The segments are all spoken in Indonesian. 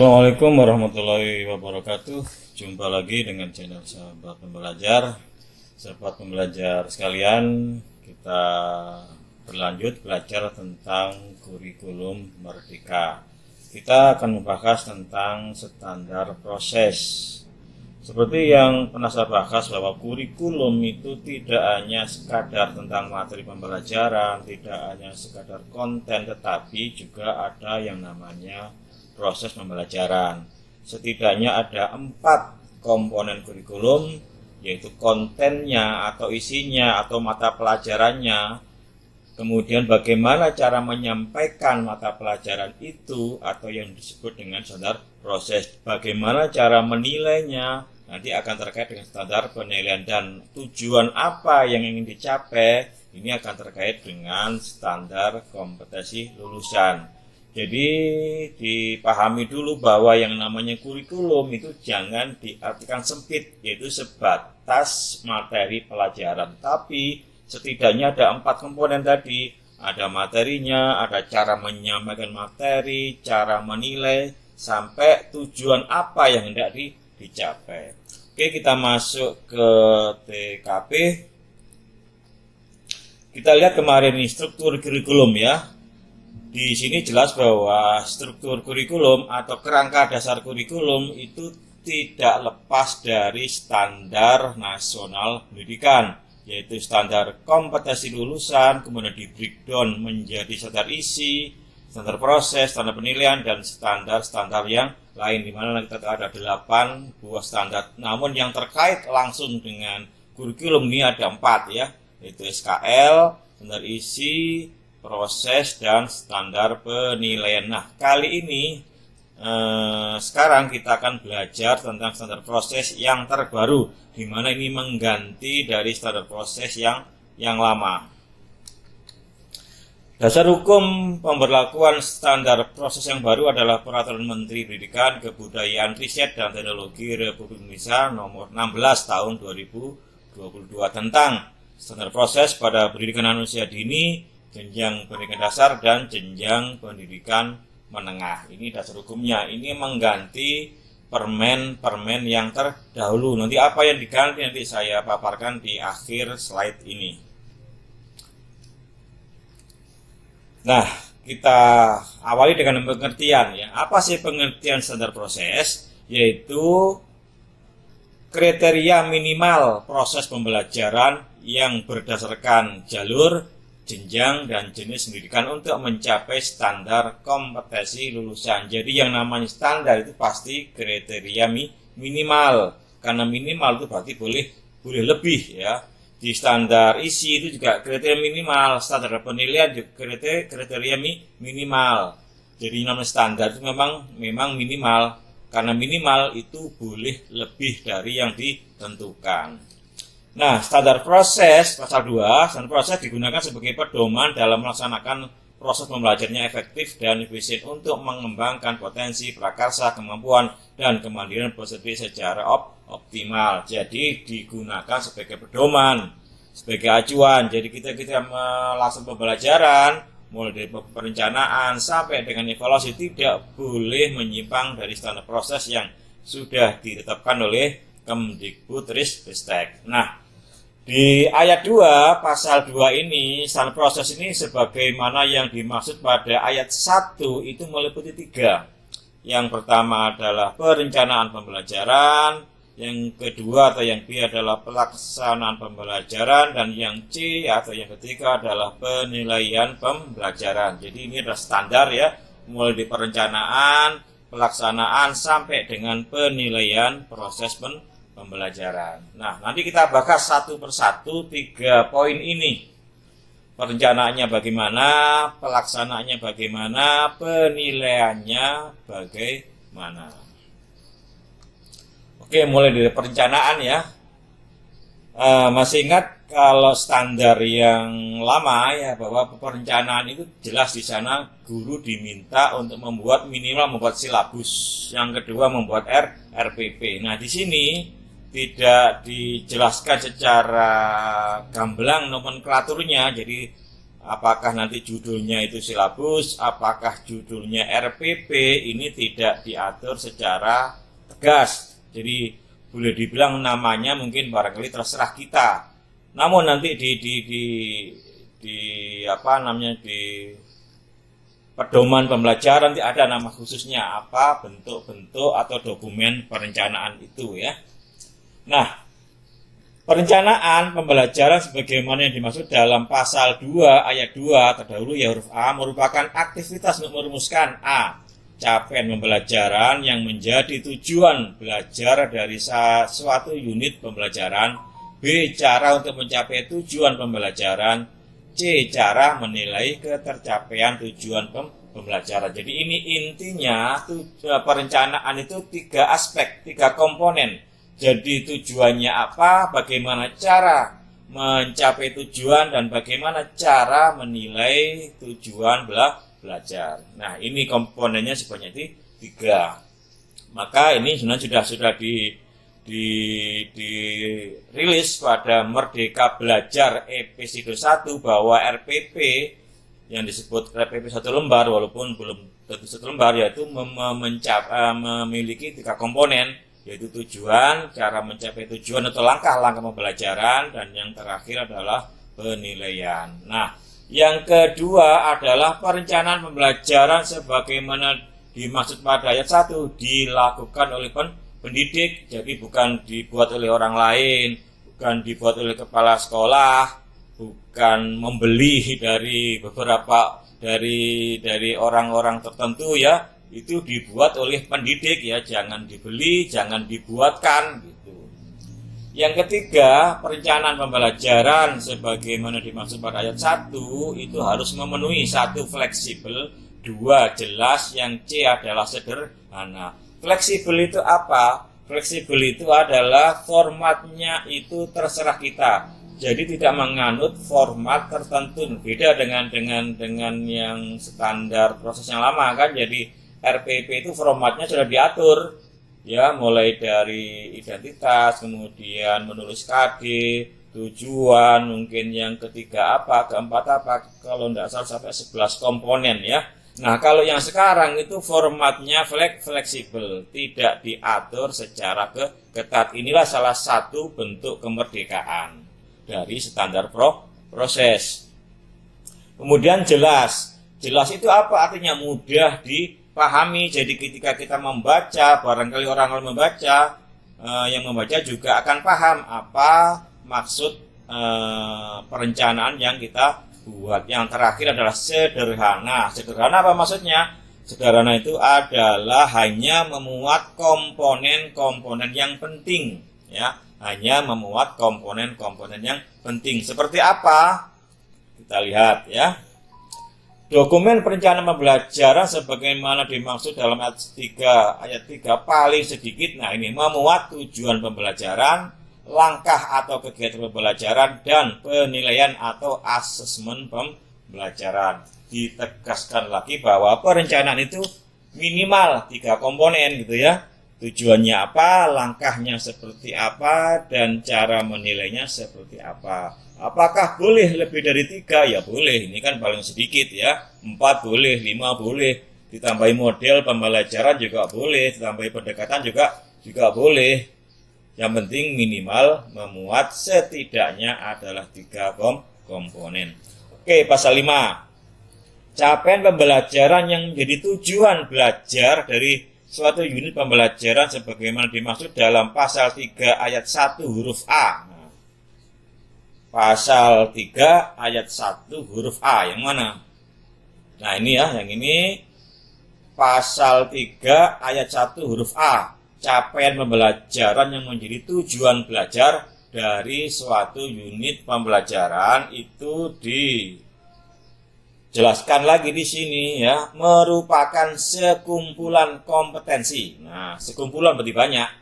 Assalamualaikum warahmatullahi wabarakatuh. Jumpa lagi dengan channel sahabat pembelajar. Sahabat pembelajar sekalian Kita berlanjut belajar tentang kurikulum merdeka. Kita akan membahas tentang standar proses. Seperti yang pernah saya bahas bahwa kurikulum itu tidak hanya sekadar tentang materi pembelajaran Tidak hanya sekadar konten tetapi juga ada yang namanya proses pembelajaran. Setidaknya ada empat komponen kurikulum, yaitu kontennya atau isinya atau mata pelajarannya, kemudian bagaimana cara menyampaikan mata pelajaran itu atau yang disebut dengan standar proses, bagaimana cara menilainya, nanti akan terkait dengan standar penilaian dan tujuan apa yang ingin dicapai, ini akan terkait dengan standar kompetensi lulusan. Jadi dipahami dulu bahwa yang namanya kurikulum itu jangan diartikan sempit, yaitu sebatas materi pelajaran. Tapi setidaknya ada empat komponen tadi, ada materinya, ada cara menyampaikan materi, cara menilai, sampai tujuan apa yang hendak dicapai. Oke, kita masuk ke TKP. Kita lihat kemarin ini struktur kurikulum ya di sini jelas bahwa struktur kurikulum atau kerangka dasar kurikulum itu tidak lepas dari standar nasional pendidikan, yaitu standar kompetensi lulusan, kemudian di breakdown menjadi standar isi, standar proses, standar penilaian, dan standar-standar yang lain, di mana kita ada delapan buah standar. Namun yang terkait langsung dengan kurikulum ini ada empat ya, yaitu SKL, standar isi, proses dan standar penilaian. Nah, kali ini eh, sekarang kita akan belajar tentang standar proses yang terbaru, di mana ini mengganti dari standar proses yang yang lama. Dasar hukum pemberlakuan standar proses yang baru adalah Peraturan Menteri Pendidikan, Kebudayaan, Riset, dan Teknologi Republik Indonesia nomor 16 tahun 2022 tentang standar proses pada pendidikan manusia dini jenjang pendidikan dasar dan jenjang pendidikan menengah. Ini dasar hukumnya. Ini mengganti permen-permen yang terdahulu. Nanti apa yang diganti nanti saya paparkan di akhir slide ini. Nah, kita awali dengan pengertian ya. Apa sih pengertian standar proses? Yaitu kriteria minimal proses pembelajaran yang berdasarkan jalur jenjang dan jenis pendidikan untuk mencapai standar kompetensi lulusan. Jadi yang namanya standar itu pasti kriteria minimal. Karena minimal itu berarti boleh boleh lebih ya. Di standar isi itu juga kriteria minimal, standar penilaian juga kriteria kriteria minimal. Jadi namanya standar itu memang memang minimal karena minimal itu boleh lebih dari yang ditentukan. Nah, standar proses pasal 2, standar proses digunakan sebagai pedoman dalam melaksanakan proses pembelajarannya efektif dan efisien untuk mengembangkan potensi, prakarsa, kemampuan, dan kemandirian peserta secara op optimal. Jadi digunakan sebagai pedoman, sebagai acuan. Jadi kita kita melaksanakan pembelajaran mulai dari perencanaan sampai dengan evaluasi tidak boleh menyimpang dari standar proses yang sudah ditetapkan oleh Kemdikbud Ristek. Nah, di ayat 2 pasal 2 ini standar proses ini sebagaimana yang dimaksud pada ayat 1 itu meliputi tiga. Yang pertama adalah perencanaan pembelajaran, yang kedua atau yang B adalah pelaksanaan pembelajaran dan yang C atau yang ketiga adalah penilaian pembelajaran. Jadi ini adalah standar ya, mulai di perencanaan, pelaksanaan sampai dengan penilaian proses pembelajaran pembelajaran. Nah, nanti kita bahas satu persatu tiga poin ini. Perencanaannya bagaimana, pelaksanaannya bagaimana, penilaiannya bagaimana. Oke, mulai dari perencanaan ya. E, masih ingat kalau standar yang lama ya bahwa perencanaan itu jelas di sana guru diminta untuk membuat minimal membuat silabus, yang kedua membuat R, RPP. Nah, di sini tidak dijelaskan secara gamblang nomenklaturnya jadi apakah nanti judulnya itu silabus, apakah judulnya RPP, ini tidak diatur secara tegas. Jadi boleh dibilang namanya mungkin barangkali terserah kita. Namun nanti di di di, di apa namanya di pedoman pembelajaran nanti ada nama khususnya apa bentuk-bentuk atau dokumen perencanaan itu ya. Nah, Perencanaan pembelajaran sebagaimana yang dimaksud dalam pasal 2 ayat 2 terdahulu ya huruf A merupakan aktivitas untuk merumuskan A. Capaian pembelajaran yang menjadi tujuan belajar dari suatu unit pembelajaran B. Cara untuk mencapai tujuan pembelajaran C. Cara menilai ketercapaian tujuan pembelajaran Jadi ini intinya perencanaan itu tiga aspek, tiga komponen jadi tujuannya apa, bagaimana cara mencapai tujuan, dan bagaimana cara menilai tujuan bela belajar. Nah, ini komponennya sebanyak itu tiga. Maka ini sebenarnya sudah sudah di di dirilis pada Merdeka Belajar episode 1 bahwa RPP yang disebut RPP satu lembar walaupun belum satu lembar yaitu mem mencap, uh, memiliki tiga komponen yaitu tujuan, cara mencapai tujuan atau langkah-langkah pembelajaran, dan yang terakhir adalah penilaian. Nah, yang kedua adalah perencanaan pembelajaran sebagaimana dimaksud pada ayat 1 dilakukan oleh pendidik, jadi bukan dibuat oleh orang lain, bukan dibuat oleh kepala sekolah, bukan membeli dari beberapa dari dari orang-orang tertentu ya, itu dibuat oleh pendidik ya, jangan dibeli, jangan dibuatkan gitu. Yang ketiga, perencanaan pembelajaran sebagaimana dimaksud pada ayat 1 itu harus memenuhi satu fleksibel, dua jelas, yang C adalah sederhana. Fleksibel itu apa? Fleksibel itu adalah formatnya itu terserah kita. Jadi tidak menganut format tertentu. Beda dengan dengan dengan yang standar proses yang lama kan. Jadi RPP itu formatnya sudah diatur. Ya mulai dari identitas kemudian menulis KD tujuan mungkin yang ketiga apa keempat apa kalau tidak salah sampai 11 komponen ya. Nah kalau yang sekarang itu formatnya fleksibel tidak diatur secara ke ketat. Inilah salah satu bentuk kemerdekaan dari standar pro proses. Kemudian jelas. Jelas itu apa? Artinya mudah di pahami. Jadi ketika kita membaca, barangkali orang orang membaca, eh, yang membaca juga akan paham apa maksud eh, perencanaan yang kita buat. Yang terakhir adalah sederhana. Sederhana apa maksudnya? Sederhana itu adalah hanya memuat komponen-komponen yang penting, ya, hanya memuat komponen-komponen yang penting. Seperti apa? Kita lihat ya. Dokumen perencanaan pembelajaran sebagaimana dimaksud dalam ayat 3, ayat 3 paling sedikit, nah ini memuat tujuan pembelajaran, langkah atau kegiatan pembelajaran, dan penilaian atau asesmen pembelajaran. Ditegaskan lagi bahwa perencanaan itu minimal tiga komponen gitu ya. Tujuannya apa, langkahnya seperti apa, dan cara menilainya seperti apa. Apakah boleh lebih dari tiga? Ya boleh, ini kan paling sedikit ya. Empat boleh, lima boleh. Ditambahi model pembelajaran juga boleh, ditambahi pendekatan juga juga boleh. Yang penting minimal memuat setidaknya adalah tiga kom komponen. Oke, pasal 5. Capaian pembelajaran yang menjadi tujuan belajar dari suatu unit pembelajaran sebagaimana dimaksud dalam pasal 3 ayat 1 huruf A pasal 3 ayat 1 huruf A yang mana? Nah ini ya, yang ini pasal 3 ayat 1 huruf A capaian pembelajaran yang menjadi tujuan belajar dari suatu unit pembelajaran itu dijelaskan lagi di sini ya merupakan sekumpulan kompetensi. Nah, sekumpulan berarti banyak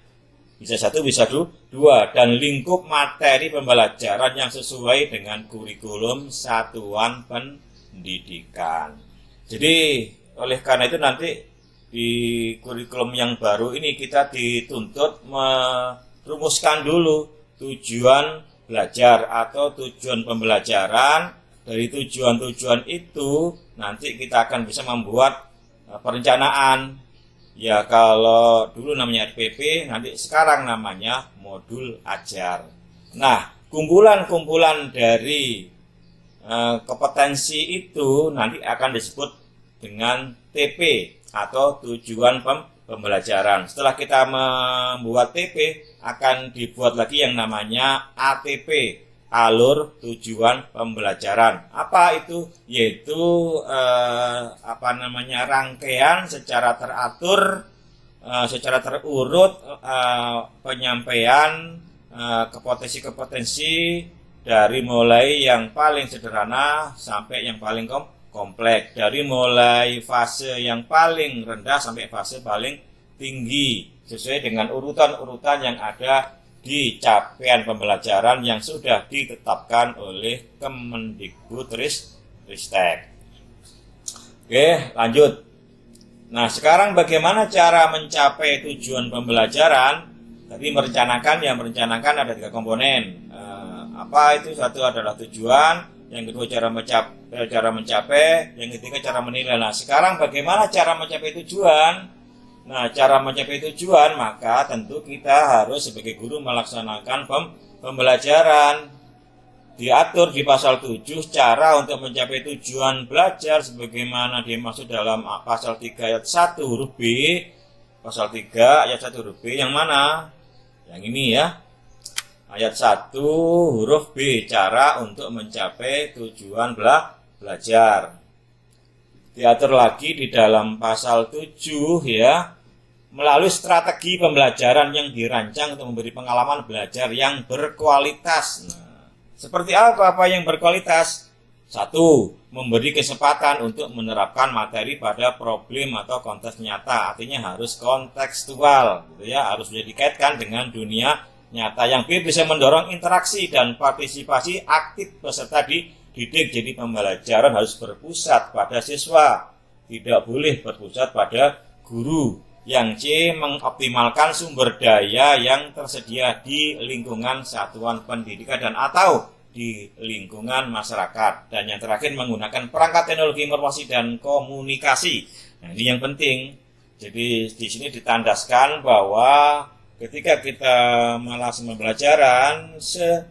bisa satu, bisa dua. Dan lingkup materi pembelajaran yang sesuai dengan kurikulum satuan pendidikan. Jadi, oleh karena itu nanti di kurikulum yang baru ini kita dituntut merumuskan dulu tujuan belajar atau tujuan pembelajaran dari tujuan-tujuan itu nanti kita akan bisa membuat uh, perencanaan. Ya kalau dulu namanya RPP, nanti sekarang namanya modul ajar. Nah, kumpulan-kumpulan dari uh, kompetensi itu nanti akan disebut dengan TP atau tujuan pem pembelajaran. Setelah kita membuat TP, akan dibuat lagi yang namanya ATP alur tujuan pembelajaran. Apa itu? Yaitu eh, apa namanya rangkaian secara teratur, eh, secara terurut eh, penyampaian eh, kepotensi-kepotensi dari mulai yang paling sederhana sampai yang paling kom kompleks. Dari mulai fase yang paling rendah sampai fase paling tinggi sesuai dengan urutan-urutan yang ada di capaian pembelajaran yang sudah ditetapkan oleh Kemendikbud Ristek. Oke, lanjut. Nah, sekarang bagaimana cara mencapai tujuan pembelajaran? Tadi merencanakan, ya merencanakan ada tiga komponen. Eh, apa itu? Satu adalah tujuan, yang kedua cara mencapai, cara mencapai, yang ketiga cara menilai. Nah, sekarang bagaimana cara mencapai tujuan? Nah, cara mencapai tujuan, maka tentu kita harus sebagai guru melaksanakan pem pembelajaran. Diatur di pasal 7 cara untuk mencapai tujuan belajar sebagaimana dimaksud dalam pasal 3 ayat 1 huruf B. Pasal 3 ayat 1 huruf B yang mana? Yang ini ya. Ayat 1 huruf B cara untuk mencapai tujuan bela belajar. Diatur lagi di dalam pasal 7 ya melalui strategi pembelajaran yang dirancang untuk memberi pengalaman belajar yang berkualitas. Nah, seperti apa apa yang berkualitas? Satu, memberi kesempatan untuk menerapkan materi pada problem atau konteks nyata, artinya harus kontekstual, gitu ya, harus bisa dikaitkan dengan dunia nyata. Yang B bisa mendorong interaksi dan partisipasi aktif peserta dididik. Jadi pembelajaran harus berpusat pada siswa, tidak boleh berpusat pada guru yang C mengoptimalkan sumber daya yang tersedia di lingkungan satuan pendidikan dan atau di lingkungan masyarakat. Dan yang terakhir menggunakan perangkat teknologi informasi dan komunikasi. Nah, ini yang penting. Jadi di sini ditandaskan bahwa ketika kita melaksanakan pembelajaran se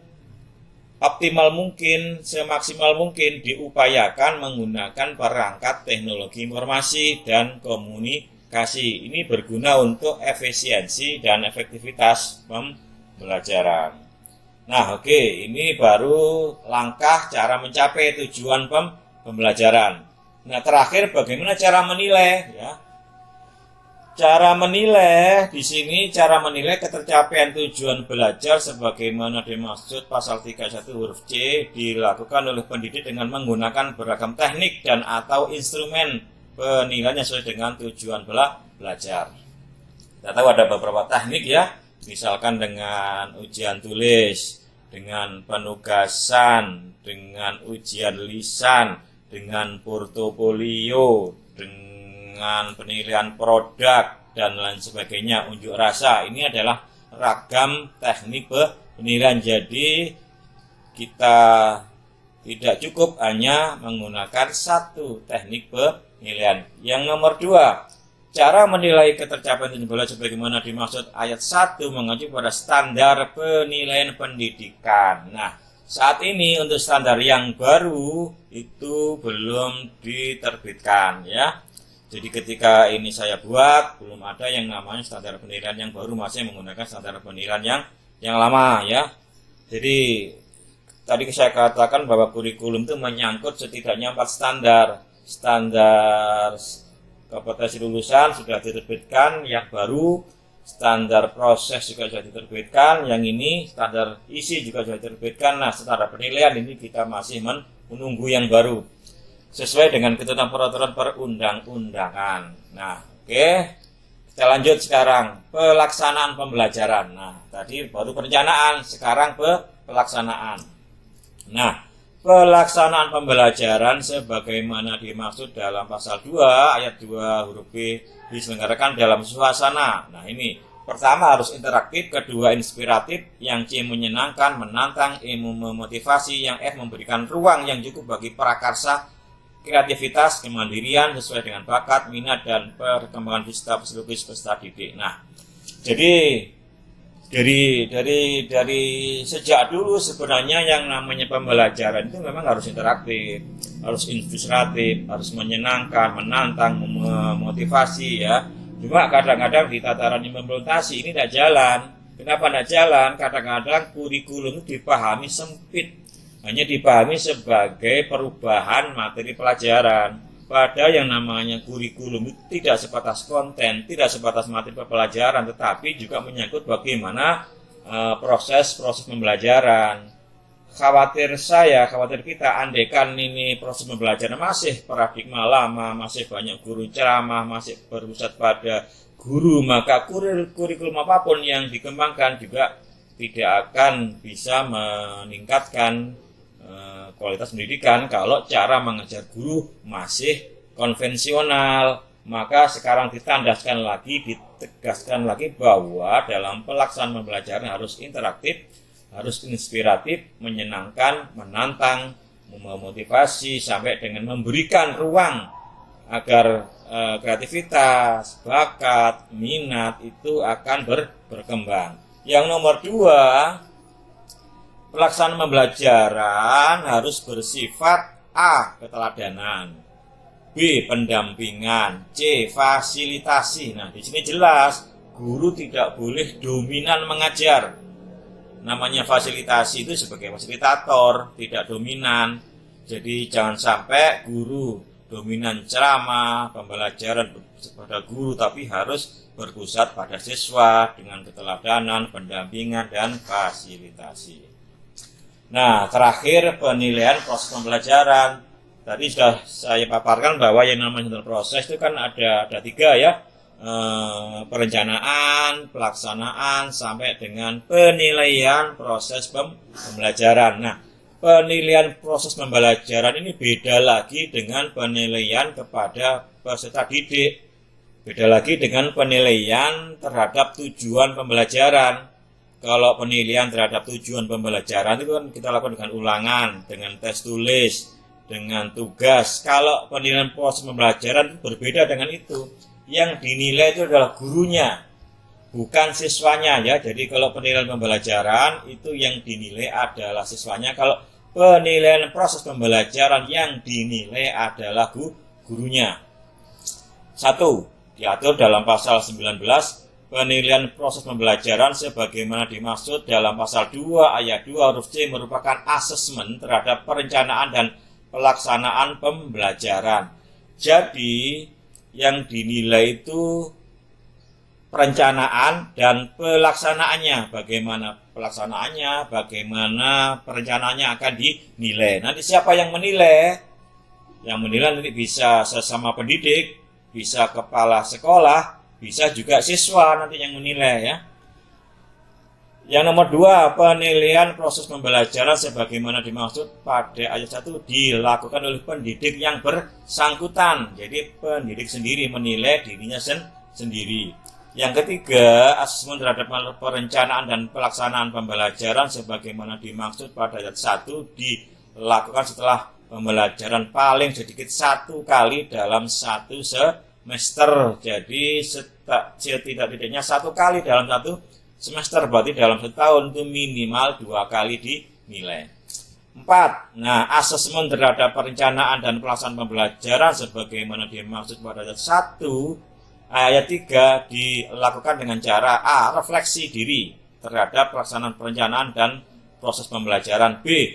optimal mungkin, semaksimal mungkin diupayakan menggunakan perangkat teknologi informasi dan komunikasi kasih ini berguna untuk efisiensi dan efektivitas pembelajaran. Nah, oke, okay, ini baru langkah cara mencapai tujuan pem pembelajaran. Nah, terakhir bagaimana cara menilai ya? Cara menilai di sini cara menilai ketercapaian tujuan belajar sebagaimana dimaksud pasal 31 huruf C dilakukan oleh pendidik dengan menggunakan beragam teknik dan atau instrumen penilaiannya sesuai dengan tujuan bela belajar. Kita tahu ada beberapa teknik ya, misalkan dengan ujian tulis, dengan penugasan, dengan ujian lisan, dengan portofolio, dengan penilaian produk dan lain sebagainya, unjuk rasa. Ini adalah ragam teknik penilaian. Jadi kita tidak cukup hanya menggunakan satu teknik penilaian penilaian. Yang nomor dua, cara menilai ketercapaian tujuan sebagaimana dimaksud ayat 1 mengacu pada standar penilaian pendidikan. Nah, saat ini untuk standar yang baru itu belum diterbitkan ya. Jadi ketika ini saya buat belum ada yang namanya standar penilaian yang baru masih menggunakan standar penilaian yang yang lama ya. Jadi tadi saya katakan bahwa kurikulum itu menyangkut setidaknya empat standar standar kompetensi lulusan sudah diterbitkan yang baru standar proses juga sudah diterbitkan yang ini standar isi juga sudah diterbitkan. Nah standar penilaian ini kita masih menunggu yang baru sesuai dengan ketentuan peraturan perundang-undangan. Nah oke okay. kita lanjut sekarang. Pelaksanaan pembelajaran. Nah tadi baru perencanaan sekarang pelaksanaan nah pelaksanaan pembelajaran sebagaimana dimaksud dalam pasal 2 ayat 2 huruf B diselenggarakan dalam suasana. Nah, ini Pertama harus interaktif, kedua inspiratif, yang C menyenangkan, menantang, E memotivasi, yang F memberikan ruang yang cukup bagi prakarsa, kreativitas, kemandirian sesuai dengan bakat, minat, dan perkembangan fisika psikologis peserta didik. Nah, jadi dari dari dari sejak dulu sebenarnya yang namanya pembelajaran itu memang harus interaktif, harus inspiratif, harus menyenangkan, menantang, memotivasi ya Cuma kadang-kadang di tataran implementasi ini tidak jalan. Kenapa tidak jalan? Kadang-kadang kurikulum dipahami sempit. Hanya dipahami sebagai perubahan materi pelajaran. Padahal yang namanya kurikulum itu tidak sebatas konten, tidak sebatas materi pelajaran, tetapi juga menyangkut bagaimana eh, proses-proses uh, pembelajaran. Khawatir saya, khawatir kita, andekan ini proses pembelajaran masih paradigma lama, masih banyak guru ceramah, masih berpusat pada guru, maka kurikulum apa pun yang dikembangkan juga tidak akan bisa meningkatkan uh, kualitas pendidikan kalau cara mengajar guru masih konvensional. Maka sekarang ditandaskan lagi, ditegaskan lagi bahwa dalam pelaksanaan pembelajaran harus interaktif, harus inspiratif, menyenangkan, menantang, memotivasi sampai dengan memberikan ruang agar e, kreativitas, bakat, minat itu akan ber, berkembang. Yang nomor dua, pelaksanaan pembelajaran harus bersifat A. Keteladanan B. Pendampingan C. Fasilitasi Nah di sini jelas guru tidak boleh dominan mengajar namanya fasilitasi itu sebagai fasilitator, tidak dominan. Jadi jangan sampai guru dominan ceramah, pembelajaran kepada guru, tapi harus berpusat pada siswa dengan keteladanan, pendampingan, dan fasilitasi. Nah, terakhir penilaian proses pembelajaran. Tadi sudah saya paparkan bahwa yang namanya proses itu kan ada ada tiga ya Eh, perencanaan, pelaksanaan, sampai dengan penilaian proses pembelajaran. Nah, penilaian proses pembelajaran ini beda lagi dengan penilaian kepada peserta didik. Beda lagi dengan penilaian terhadap tujuan pembelajaran. Kalau penilaian terhadap tujuan pembelajaran itu kan kita lakukan dengan ulangan, dengan tes tulis, dengan tugas. Kalau penilaian proses pembelajaran berbeda dengan itu yang dinilai itu adalah gurunya, bukan siswanya ya. Jadi kalau penilaian pembelajaran itu yang dinilai adalah siswanya. Kalau penilaian proses pembelajaran yang dinilai adalah gurunya. Satu, diatur dalam pasal 19 penilaian proses pembelajaran sebagaimana dimaksud dalam pasal 2 ayat 2 huruf C merupakan asesmen terhadap perencanaan dan pelaksanaan pembelajaran. Jadi, yang dinilai itu perencanaan dan pelaksanaannya. Bagaimana pelaksanaannya, bagaimana perencanaannya akan dinilai. Nanti siapa yang menilai? Yang menilai nanti bisa sesama pendidik, bisa kepala sekolah, bisa juga siswa nanti yang menilai ya. Yang nomor dua, penilaian proses pembelajaran sebagaimana dimaksud pada ayat 1 dilakukan oleh pendidik yang bersangkutan. Jadi pendidik sendiri menilai dirinya sen sendiri. Yang ketiga, asesmen terhadap perencanaan dan pelaksanaan pembelajaran sebagaimana dimaksud pada ayat 1 dilakukan setelah pembelajaran paling sedikit satu kali dalam satu semester. Jadi setidak-tidaknya satu kali dalam satu semester berarti dalam setahun itu minimal dua kali dinilai. Empat, nah asesmen terhadap perencanaan dan pelaksanaan pembelajaran sebagaimana dimaksud pada ayat satu ayat tiga dilakukan dengan cara A. Refleksi diri terhadap pelaksanaan perencanaan dan proses pembelajaran B.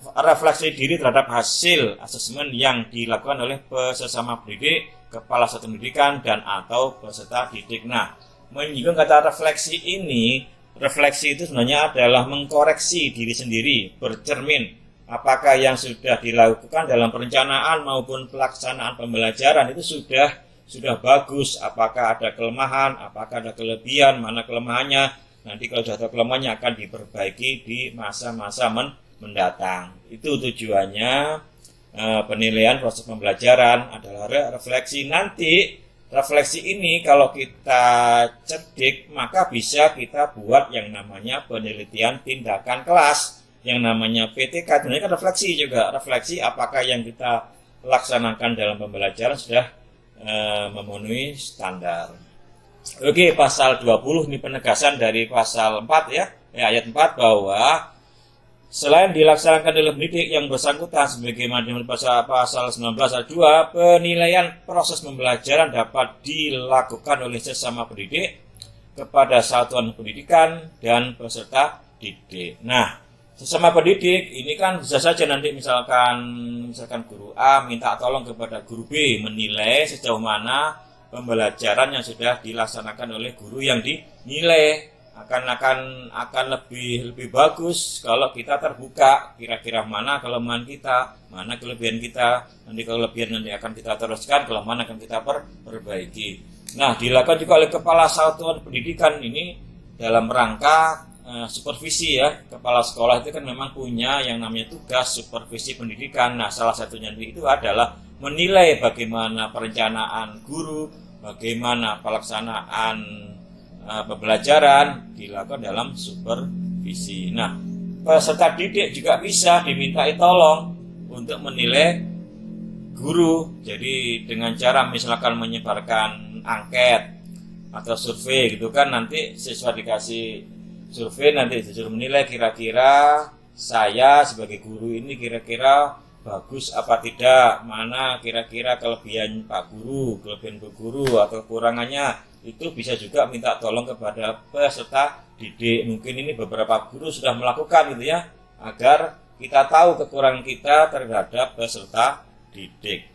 Refleksi diri terhadap hasil asesmen yang dilakukan oleh sesama pendidik, kepala satu pendidikan, dan atau peserta didik. Nah, menyinggung kata refleksi ini, refleksi itu sebenarnya adalah mengkoreksi diri sendiri, bercermin apakah yang sudah dilakukan dalam perencanaan maupun pelaksanaan pembelajaran itu sudah sudah bagus, apakah ada kelemahan, apakah ada kelebihan, mana kelemahannya. Nanti kalau sudah ada kelemahannya akan diperbaiki di masa-masa men mendatang. Itu tujuannya e, penilaian proses pembelajaran adalah refleksi. Nanti refleksi ini kalau kita cerdik maka bisa kita buat yang namanya penelitian tindakan kelas. Yang namanya PTK sebenarnya kan refleksi juga. Refleksi apakah yang kita laksanakan dalam pembelajaran sudah e, memenuhi standar. Oke pasal 20 ini penegasan dari pasal 4 ya, ya ayat 4 bahwa Selain dilaksanakan dalam pendidik yang bersangkutan sebagaimana pasal 19 ayat 2, penilaian proses pembelajaran dapat dilakukan oleh sesama pendidik kepada satuan pendidikan dan peserta didik. Nah, sesama pendidik ini kan bisa saja nanti misalkan misalkan guru A minta tolong kepada guru B menilai sejauh mana pembelajaran yang sudah dilaksanakan oleh guru yang dinilai akan akan akan lebih lebih bagus kalau kita terbuka kira-kira mana kelemahan kita mana kelebihan kita nanti kelebihan nanti akan kita teruskan kelemahan akan kita per, perbaiki. Nah dilakukan juga oleh kepala satuan pendidikan ini dalam rangka uh, supervisi ya. Kepala sekolah itu kan memang punya yang namanya tugas supervisi pendidikan. Nah salah satunya itu adalah menilai bagaimana perencanaan guru bagaimana pelaksanaan uh, pembelajaran dilakukan dalam supervisi. Nah, peserta didik juga bisa diminta tolong untuk menilai guru. Jadi dengan cara misalkan menyebarkan angket atau survei gitu kan nanti siswa dikasih survei nanti disuruh menilai kira-kira saya sebagai guru ini kira-kira bagus apa tidak mana kira-kira kelebihan Pak Guru kelebihan Bu Guru atau kekurangannya itu bisa juga minta tolong kepada peserta didik. Mungkin ini beberapa guru sudah melakukan gitu ya, agar kita tahu kekurangan kita terhadap peserta didik.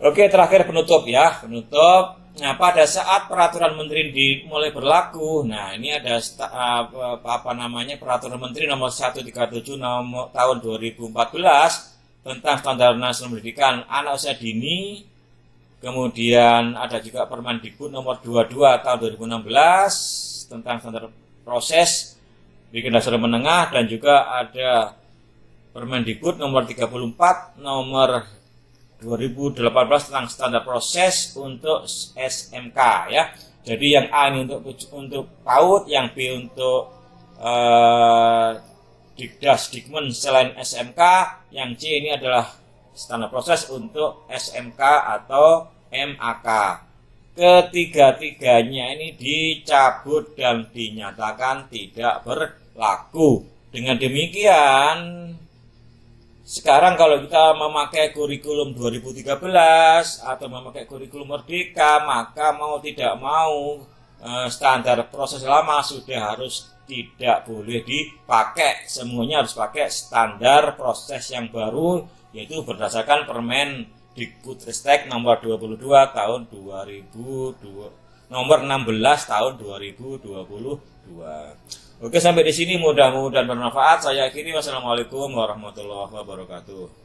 Oke, terakhir penutup ya, penutup. Nah, pada saat peraturan menteri dimulai berlaku, nah ini ada apa, apa namanya peraturan menteri nomor 137 nomor tahun 2014 tentang standar nasional pendidikan anak usia dini Kemudian ada juga Permendikbud nomor 22 tahun 2016 tentang standar proses bikin dasar menengah dan juga ada Permendikbud nomor 34 nomor 2018 tentang standar proses untuk SMK ya. Jadi yang A ini untuk untuk PAUD, yang B untuk uh, Dikdas Dikmen selain SMK, yang C ini adalah standar proses untuk SMK atau MAK. Ketiga-tiganya ini dicabut dan dinyatakan tidak berlaku. Dengan demikian, sekarang kalau kita memakai kurikulum 2013 atau memakai kurikulum Merdeka, maka mau tidak mau eh, standar proses lama sudah harus tidak boleh dipakai. Semuanya harus pakai standar proses yang baru yaitu berdasarkan Permen Dikbudristek nomor 22 tahun 2002 nomor 16 tahun 2022. Oke sampai di sini mudah-mudahan bermanfaat. Saya akhiri wassalamualaikum warahmatullahi wabarakatuh.